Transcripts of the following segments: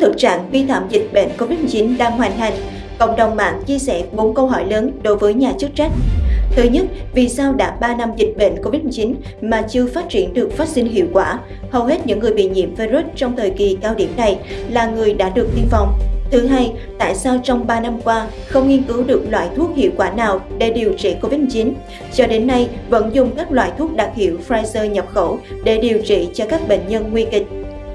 thực trạng vi phạm dịch bệnh COVID-19 đang hoành hành, cộng đồng mạng chia sẻ 4 câu hỏi lớn đối với nhà chức trách. Thứ nhất, vì sao đã 3 năm dịch bệnh COVID-19 mà chưa phát triển được vaccine hiệu quả? Hầu hết những người bị nhiễm virus trong thời kỳ cao điểm này là người đã được tiêm phòng. Thứ hai, tại sao trong 3 năm qua không nghiên cứu được loại thuốc hiệu quả nào để điều trị COVID-19? Cho đến nay, vẫn dùng các loại thuốc đặc hiệu Pfizer nhập khẩu để điều trị cho các bệnh nhân nguy kịch.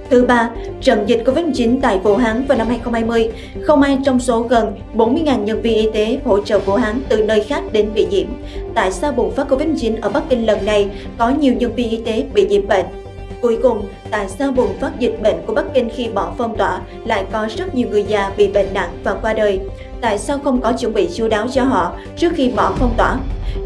Thứ ba, trận dịch Covid-19 tại Vũ Hán vào năm 2020, không ai trong số gần 40.000 nhân viên y tế hỗ trợ Vũ Hán từ nơi khác đến bị nhiễm. Tại sao bùng phát Covid-19 ở Bắc Kinh lần này có nhiều nhân viên y tế bị nhiễm bệnh? Cuối cùng, tại sao bùng phát dịch bệnh của Bắc Kinh khi bỏ phong tỏa lại có rất nhiều người già bị bệnh nặng và qua đời? Tại sao không có chuẩn bị chu đáo cho họ trước khi bỏ phong tỏa?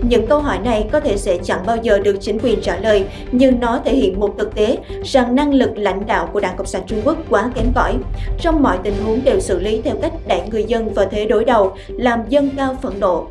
Những câu hỏi này có thể sẽ chẳng bao giờ được chính quyền trả lời, nhưng nó thể hiện một thực tế rằng năng lực lãnh đạo của Đảng Cộng sản Trung Quốc quá kém cỏi. Trong mọi tình huống đều xử lý theo cách đẩy người dân vào thế đối đầu, làm dân cao phẫn nộ.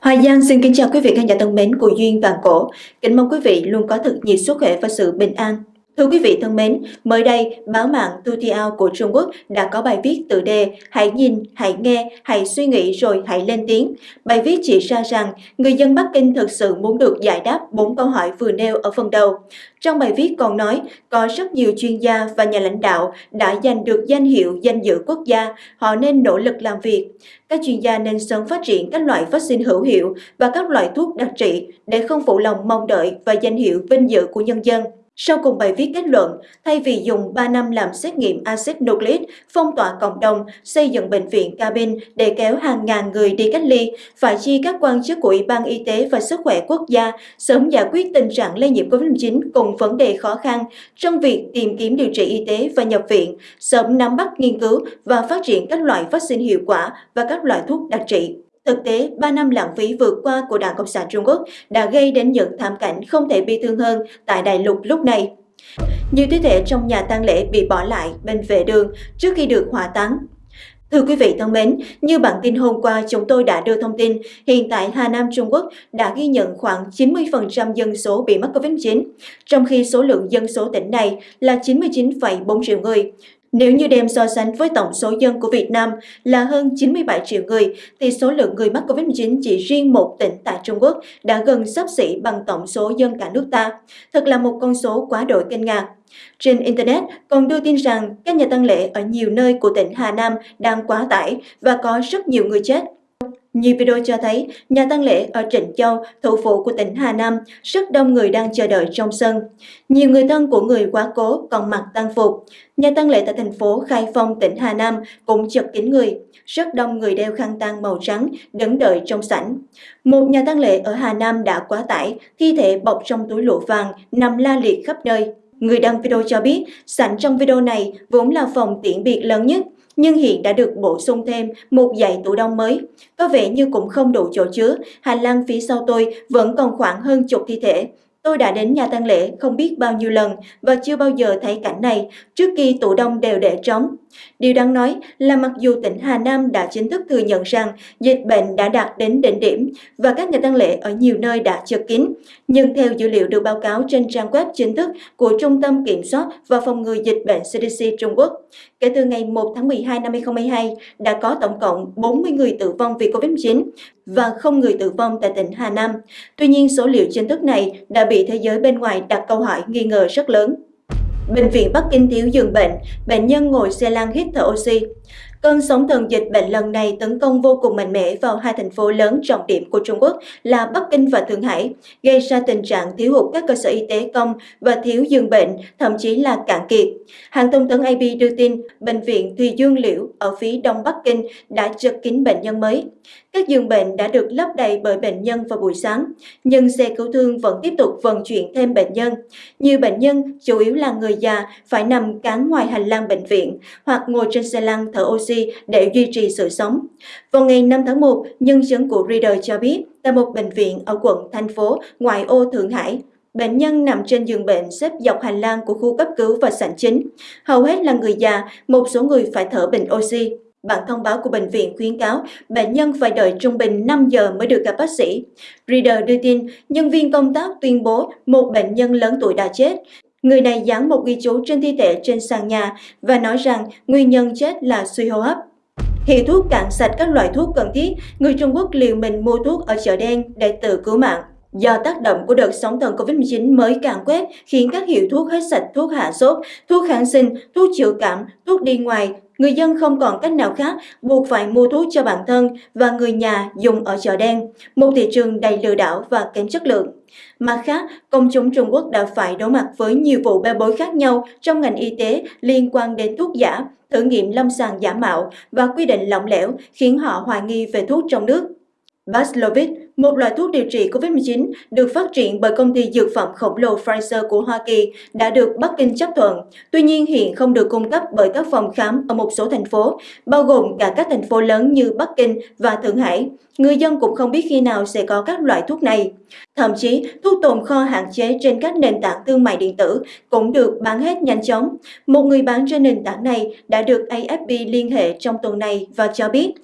Hoài Giang xin kính chào quý vị khán giả thân mến của Duyên Vàng Cổ. Kính mong quý vị luôn có thật nhiều sức khỏe và sự bình an. Thưa quý vị thân mến, mới đây, báo mạng Tutiao của Trung Quốc đã có bài viết tự đề Hãy nhìn, hãy nghe, hãy suy nghĩ rồi hãy lên tiếng. Bài viết chỉ ra rằng người dân Bắc Kinh thực sự muốn được giải đáp bốn câu hỏi vừa nêu ở phần đầu. Trong bài viết còn nói, có rất nhiều chuyên gia và nhà lãnh đạo đã giành được danh hiệu danh dự quốc gia, họ nên nỗ lực làm việc. Các chuyên gia nên sớm phát triển các loại vaccine hữu hiệu và các loại thuốc đặc trị để không phụ lòng mong đợi và danh hiệu vinh dự của nhân dân. Sau cùng bài viết kết luận, thay vì dùng 3 năm làm xét nghiệm axit nucleic, phong tỏa cộng đồng, xây dựng bệnh viện cabin để kéo hàng ngàn người đi cách ly, phải chi các quan chức của Ủy ban Y tế và Sức khỏe quốc gia sớm giải quyết tình trạng lây nhiễm COVID-19 cùng vấn đề khó khăn trong việc tìm kiếm điều trị y tế và nhập viện, sớm nắm bắt nghiên cứu và phát triển các loại vaccine hiệu quả và các loại thuốc đặc trị. Thực tế, 3 năm lãng phí vừa qua của Đảng Cộng sản Trung Quốc đã gây đến những thảm cảnh không thể bi thương hơn tại đại lục lúc này. Nhiều thi thể trong nhà tang lễ bị bỏ lại bên vệ đường trước khi được hỏa táng. Thưa quý vị thân mến, như bản tin hôm qua chúng tôi đã đưa thông tin, hiện tại Hà Nam Trung Quốc đã ghi nhận khoảng 90% dân số bị mắc COVID-19, trong khi số lượng dân số tỉnh này là 99,4 triệu người. Nếu như đem so sánh với tổng số dân của Việt Nam là hơn 97 triệu người, thì số lượng người mắc COVID-19 chỉ riêng một tỉnh tại Trung Quốc đã gần sắp xỉ bằng tổng số dân cả nước ta. Thật là một con số quá đổi kinh ngạc. Trên Internet còn đưa tin rằng các nhà tăng lễ ở nhiều nơi của tỉnh Hà Nam đang quá tải và có rất nhiều người chết. Nhiều video cho thấy nhà tang lễ ở Trịnh Châu, thủ phủ của tỉnh Hà Nam, rất đông người đang chờ đợi trong sân. Nhiều người thân của người quá cố còn mặc tang phục. Nhà tang lễ tại thành phố Khai Phong, tỉnh Hà Nam cũng chật kín người. Rất đông người đeo khăn tang màu trắng đứng đợi trong sảnh. Một nhà tang lễ ở Hà Nam đã quá tải, thi thể bọc trong túi lụa vàng nằm la liệt khắp nơi. Người đăng video cho biết, sảnh trong video này vốn là phòng tiễn biệt lớn nhất, nhưng hiện đã được bổ sung thêm một dãy tủ đông mới. Có vẻ như cũng không đủ chỗ chứa, hành lang phía sau tôi vẫn còn khoảng hơn chục thi thể. Tôi đã đến nhà tang lễ không biết bao nhiêu lần và chưa bao giờ thấy cảnh này, trước khi tủ đông đều để trống. Điều đáng nói là mặc dù tỉnh Hà Nam đã chính thức thừa nhận rằng dịch bệnh đã đạt đến đỉnh điểm và các nhà tăng lễ ở nhiều nơi đã chật kín, nhưng theo dữ liệu được báo cáo trên trang web chính thức của Trung tâm Kiểm soát và Phòng ngừa Dịch bệnh CDC Trung Quốc, kể từ ngày 1 tháng 12 năm 2022 đã có tổng cộng 40 người tử vong vì COVID-19 và không người tử vong tại tỉnh Hà Nam. Tuy nhiên, số liệu chính thức này đã bị thế giới bên ngoài đặt câu hỏi nghi ngờ rất lớn. Bệnh viện Bắc Kinh thiếu giường bệnh, bệnh nhân ngồi xe lăn hít thở oxy. Cơn sóng thần dịch bệnh lần này tấn công vô cùng mạnh mẽ vào hai thành phố lớn trọng điểm của Trung Quốc là Bắc Kinh và Thượng Hải, gây ra tình trạng thiếu hụt các cơ sở y tế công và thiếu giường bệnh, thậm chí là cạn kiệt. Hãng thông tấn AP đưa tin, Bệnh viện Thùy Dương Liễu ở phía đông Bắc Kinh đã chật kín bệnh nhân mới. Các giường bệnh đã được lấp đầy bởi bệnh nhân vào buổi sáng, nhưng xe cứu thương vẫn tiếp tục vận chuyển thêm bệnh nhân. Nhiều bệnh nhân, chủ yếu là người già, phải nằm cán ngoài hành lang bệnh viện hoặc ngồi trên xe lăn thở oxy để duy trì sự sống. Vào ngày 5 tháng 1, nhân chứng của Reader cho biết, tại một bệnh viện ở quận, thành phố, ngoại ô Thượng Hải, Bệnh nhân nằm trên giường bệnh xếp dọc hành lang của khu cấp cứu và sảnh chính. Hầu hết là người già, một số người phải thở bình oxy. Bản thông báo của bệnh viện khuyến cáo bệnh nhân phải đợi trung bình 5 giờ mới được gặp bác sĩ. Reader đưa tin, nhân viên công tác tuyên bố một bệnh nhân lớn tuổi đã chết. Người này dán một ghi chú trên thi thể trên sàn nhà và nói rằng nguyên nhân chết là suy hô hấp. Hiệu thuốc cạn sạch các loại thuốc cần thiết, người Trung Quốc liều mình mua thuốc ở chợ đen để tự cứu mạng. Do tác động của đợt sóng thần Covid-19 mới càn quét khiến các hiệu thuốc hết sạch thuốc hạ sốt, thuốc kháng sinh, thuốc chữa cảm, thuốc đi ngoài, người dân không còn cách nào khác buộc phải mua thuốc cho bản thân và người nhà dùng ở chợ đen, một thị trường đầy lừa đảo và kém chất lượng. Mặt khác, công chúng Trung Quốc đã phải đối mặt với nhiều vụ bê bối khác nhau trong ngành y tế liên quan đến thuốc giả, thử nghiệm lâm sàng giả mạo và quy định lỏng lẻo khiến họ hoài nghi về thuốc trong nước. Paxlovid, một loại thuốc điều trị COVID-19 được phát triển bởi công ty dược phẩm khổng lồ Pfizer của Hoa Kỳ, đã được Bắc Kinh chấp thuận. Tuy nhiên hiện không được cung cấp bởi các phòng khám ở một số thành phố, bao gồm cả các thành phố lớn như Bắc Kinh và Thượng Hải. Người dân cũng không biết khi nào sẽ có các loại thuốc này. Thậm chí, thuốc tồn kho hạn chế trên các nền tảng thương mại điện tử cũng được bán hết nhanh chóng. Một người bán trên nền tảng này đã được AFP liên hệ trong tuần này và cho biết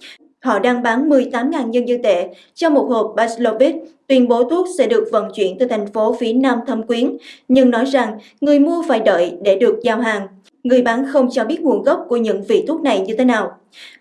Họ đang bán 18.000 nhân dân tệ cho một hộp Paxlovid, tuyên bố thuốc sẽ được vận chuyển từ thành phố phía Nam Thâm Quyến, nhưng nói rằng người mua phải đợi để được giao hàng. Người bán không cho biết nguồn gốc của những vị thuốc này như thế nào.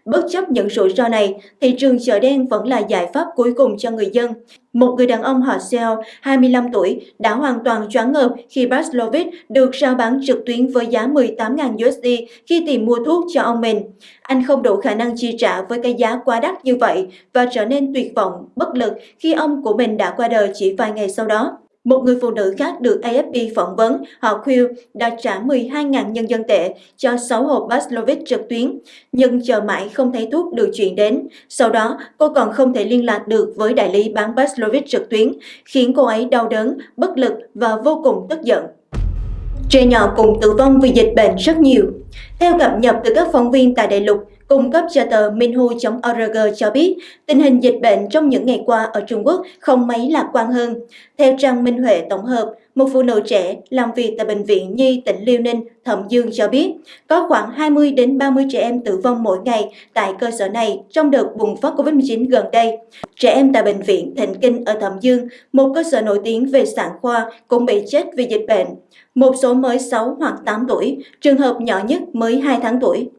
Bất chấp những rủi ro này, thị trường chợ đen vẫn là giải pháp cuối cùng cho người dân. Một người đàn ông họ Seo, 25 tuổi, đã hoàn toàn choáng ngợp khi Paxlovid được rao bán trực tuyến với giá 18.000 USD khi tìm mua thuốc cho ông mình. Anh không đủ khả năng chi trả với cái giá quá đắt như vậy và trở nên tuyệt vọng, bất lực khi ông của mình đã qua đời chỉ vài ngày sau đó. Một người phụ nữ khác được AFP phỏng vấn, họ Quill đã trả 12.000 nhân dân tệ cho 6 hộp Paxlovid trực tuyến, nhưng chờ mãi không thấy thuốc được chuyển đến. Sau đó, cô còn không thể liên lạc được với đại lý bán Paxlovid trực tuyến, khiến cô ấy đau đớn, bất lực và vô cùng tức giận. Trẻ nhỏ cùng tử vong vì dịch bệnh rất nhiều. Theo cập nhật từ các phóng viên tại đại lục, cung cấp cho tờ Minhu.org cho biết tình hình dịch bệnh trong những ngày qua ở Trung Quốc không mấy lạc quan hơn. Theo trang Minh Huệ tổng hợp, một phụ nữ trẻ làm việc tại Bệnh viện Nhi tỉnh Liêu Ninh, Thẩm Dương cho biết, có khoảng 20 đến 30 trẻ em tử vong mỗi ngày tại cơ sở này trong đợt bùng phát COVID-19 gần đây. Trẻ em tại Bệnh viện Thịnh Kinh ở Thẩm Dương, một cơ sở nổi tiếng về sản khoa, cũng bị chết vì dịch bệnh. Một số mới 6 hoặc 8 tuổi, trường hợp nhỏ nhất mới 2 tháng tuổi.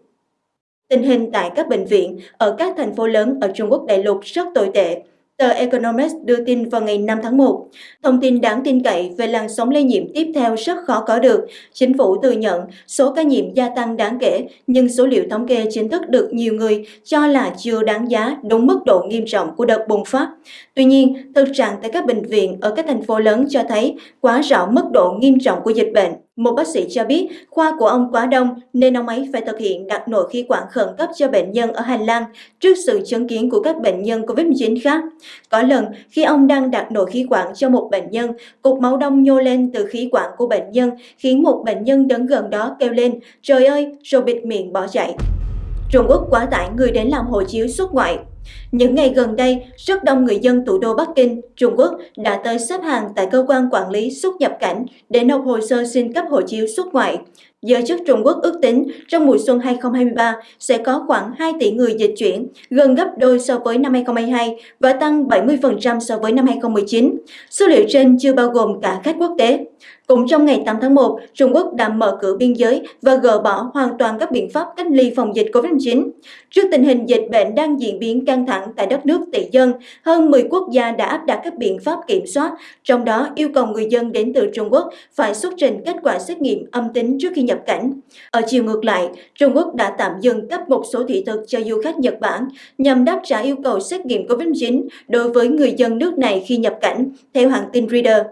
Tình hình tại các bệnh viện ở các thành phố lớn ở Trung Quốc đại lục rất tồi tệ. Tờ Economist đưa tin vào ngày 5 tháng 1. Thông tin đáng tin cậy về làn sóng lây nhiễm tiếp theo rất khó có được. Chính phủ thừa nhận số ca nhiễm gia tăng đáng kể, nhưng số liệu thống kê chính thức được nhiều người cho là chưa đáng giá đúng mức độ nghiêm trọng của đợt bùng phát. Tuy nhiên, thực trạng tại các bệnh viện ở các thành phố lớn cho thấy quá rõ mức độ nghiêm trọng của dịch bệnh. Một bác sĩ cho biết khoa của ông quá đông nên ông ấy phải thực hiện đặt nội khí quản khẩn cấp cho bệnh nhân ở hành lang trước sự chứng kiến của các bệnh nhân COVID-19 khác. Có lần khi ông đang đặt nội khí quản cho một bệnh nhân, cục máu đông nhô lên từ khí quản của bệnh nhân khiến một bệnh nhân đứng gần đó kêu lên trời ơi rồi bịt miệng bỏ chạy. Trung Quốc quá tải người đến làm hộ chiếu xuất ngoại những ngày gần đây, rất đông người dân thủ đô Bắc Kinh, Trung Quốc đã tới xếp hàng tại cơ quan quản lý xuất nhập cảnh để nộp hồ sơ xin cấp hộ chiếu xuất ngoại. Giới chức Trung Quốc ước tính trong mùa xuân 2023 sẽ có khoảng 2 tỷ người dịch chuyển, gần gấp đôi so với năm 2022 và tăng 70% so với năm 2019. Số liệu trên chưa bao gồm cả khách quốc tế. Cũng trong ngày 8 tháng 1, Trung Quốc đã mở cửa biên giới và gỡ bỏ hoàn toàn các biện pháp cách ly phòng dịch COVID-19. Trước tình hình dịch bệnh đang diễn biến căng thẳng tại đất nước tỷ dân, hơn 10 quốc gia đã áp đặt các biện pháp kiểm soát, trong đó yêu cầu người dân đến từ Trung Quốc phải xuất trình kết quả xét nghiệm âm tính trước khi nhập cảnh. Ở chiều ngược lại, Trung Quốc đã tạm dừng cấp một số thị thực cho du khách Nhật Bản nhằm đáp trả yêu cầu xét nghiệm COVID-19 đối với người dân nước này khi nhập cảnh, theo hãng tin Reader.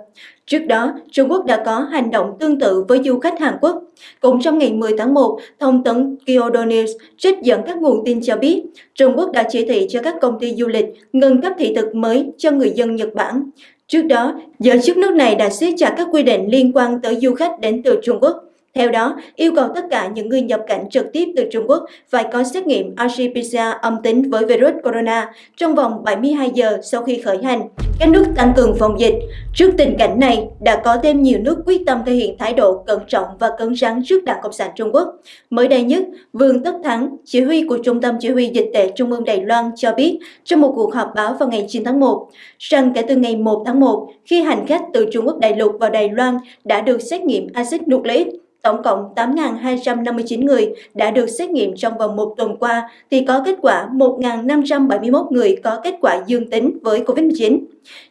Trước đó, Trung Quốc đã có hành động tương tự với du khách Hàn Quốc. Cũng trong ngày 10 tháng 1, thông tấn Kyodo News trích dẫn các nguồn tin cho biết Trung Quốc đã chỉ thị cho các công ty du lịch ngừng cấp thị thực mới cho người dân Nhật Bản. Trước đó, giới chức nước này đã siết chặt các quy định liên quan tới du khách đến từ Trung Quốc. Theo đó, yêu cầu tất cả những người nhập cảnh trực tiếp từ Trung Quốc phải có xét nghiệm RT-PCR âm tính với virus corona trong vòng 72 giờ sau khi khởi hành. Các nước tăng cường phòng dịch. Trước tình cảnh này, đã có thêm nhiều nước quyết tâm thể hiện thái độ cẩn trọng và cứng rắn trước Đảng Cộng sản Trung Quốc. Mới đây nhất, Vương Tất Thắng, chỉ huy của Trung tâm Chỉ huy Dịch tệ Trung ương Đài Loan cho biết trong một cuộc họp báo vào ngày 9 tháng 1, rằng kể từ ngày 1 tháng 1, khi hành khách từ Trung Quốc đại lục vào Đài Loan đã được xét nghiệm axit nucleic Tổng cộng 8.259 người đã được xét nghiệm trong vòng một tuần qua thì có kết quả 1.571 người có kết quả dương tính với COVID-19.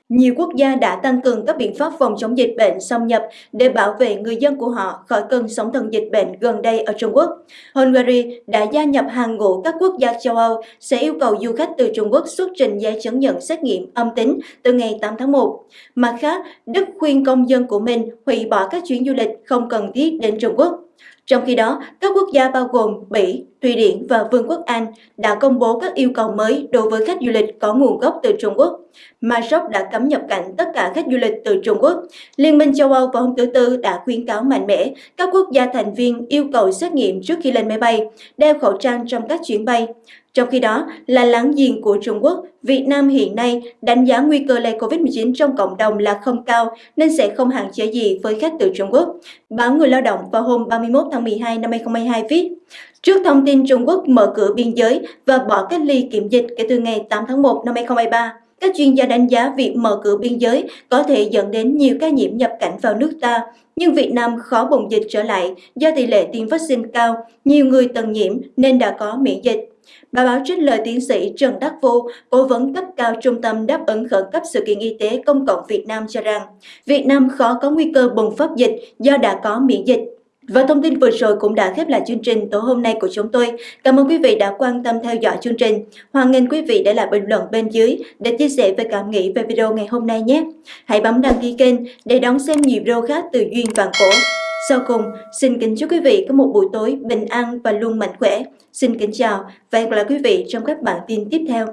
Nhiều quốc gia đã tăng cường các biện pháp phòng chống dịch bệnh xâm nhập để bảo vệ người dân của họ khỏi cơn sóng thần dịch bệnh gần đây ở Trung Quốc. Hungary đã gia nhập hàng ngũ các quốc gia châu Âu sẽ yêu cầu du khách từ Trung Quốc xuất trình giấy chứng nhận xét nghiệm âm tính từ ngày 8 tháng 1. Mặt khác, Đức khuyên công dân của mình hủy bỏ các chuyến du lịch không cần thiết đến Trung Quốc. Trong khi đó, các quốc gia bao gồm Bỉ, Thụy Điển và Vương quốc Anh đã công bố các yêu cầu mới đối với khách du lịch có nguồn gốc từ Trung Quốc. Maroc đã cấm nhập cảnh tất cả khách du lịch từ Trung Quốc. Liên minh châu Âu vào hôm thứ Tư đã khuyến cáo mạnh mẽ các quốc gia thành viên yêu cầu xét nghiệm trước khi lên máy bay, đeo khẩu trang trong các chuyến bay. Trong khi đó, là láng giềng của Trung Quốc, Việt Nam hiện nay đánh giá nguy cơ lây COVID-19 trong cộng đồng là không cao nên sẽ không hạn chế gì với khách từ Trung Quốc. Báo Người Lao động vào hôm 31 tháng 12 năm 2022 viết, Trước thông tin Trung Quốc mở cửa biên giới và bỏ cách ly kiểm dịch kể từ ngày 8 tháng 1 năm 2023, các chuyên gia đánh giá việc mở cửa biên giới có thể dẫn đến nhiều ca nhiễm nhập cảnh vào nước ta, nhưng Việt Nam khó bùng dịch trở lại do tỷ lệ tiêm vaccine cao, nhiều người từng nhiễm nên đã có miễn dịch. Bà báo trích lời tiến sĩ Trần Đắc Vô, cố vấn cấp cao Trung tâm đáp ứng khẩn cấp sự kiện y tế công cộng Việt Nam cho rằng, Việt Nam khó có nguy cơ bùng phát dịch do đã có miễn dịch. Và thông tin vừa rồi cũng đã khép lại chương trình tối hôm nay của chúng tôi. Cảm ơn quý vị đã quan tâm theo dõi chương trình. Hoan nghênh quý vị để lại bình luận bên dưới để chia sẻ về cảm nghĩ về video ngày hôm nay nhé. Hãy bấm đăng ký kênh để đón xem nhiều video khác từ Duyên Vạn Cổ. Sau cùng, xin kính chúc quý vị có một buổi tối bình an và luôn mạnh khỏe. Xin kính chào và hẹn gặp lại quý vị trong các bản tin tiếp theo.